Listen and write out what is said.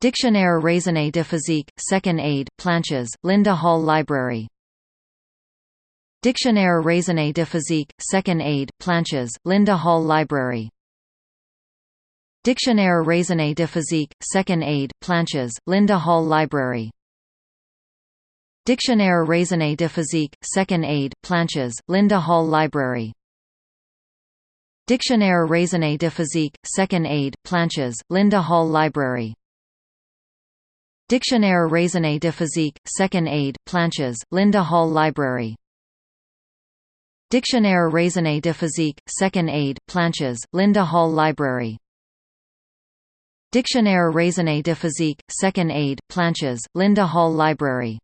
Dictionnaire raisonné de physique, 2nd aid, Planches, Linda Hall Library. Dictionnaire raisonné de physique, 2nd aid, Planches, Linda Hall Library. Dictionnaire raisonné de physique, 2nd aid, Planches, Linda Hall Library. Dictionnaire raisonné de physique, 2nd aid, Planches, Linda Hall Library. Dictionnaire raisonné de physique, 2nd aid, Planches, Linda Hall Library. Dictionnaire raisonné de physique, 2nd aid, Planches, Linda Hall Library. Dictionnaire raisonné de physique, 2nd aid, Planches, Linda Hall Library. Dictionnaire raisonné de physique, 2nd aid, Planches, Linda Hall Library.